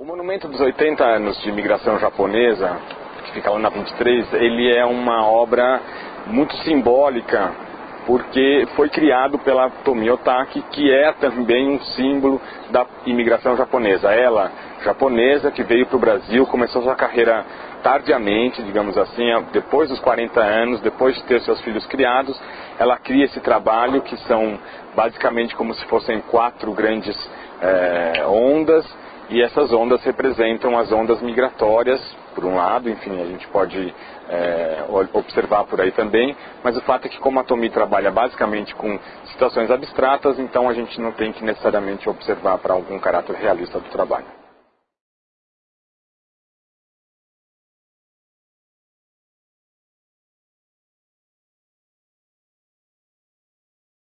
O monumento dos 80 anos de imigração japonesa, que fica lá na 23, ele é uma obra muito simbólica, porque foi criado pela Tomi Otaki, que é também um símbolo da imigração japonesa. Ela, japonesa, que veio para o Brasil, começou sua carreira tardiamente, digamos assim, depois dos 40 anos, depois de ter seus filhos criados, ela cria esse trabalho que são basicamente como se fossem quatro grandes é, ondas e essas ondas representam as ondas migratórias, por um lado, enfim, a gente pode é, observar por aí também, mas o fato é que como a Tomi trabalha basicamente com situações abstratas, então a gente não tem que necessariamente observar para algum caráter realista do trabalho.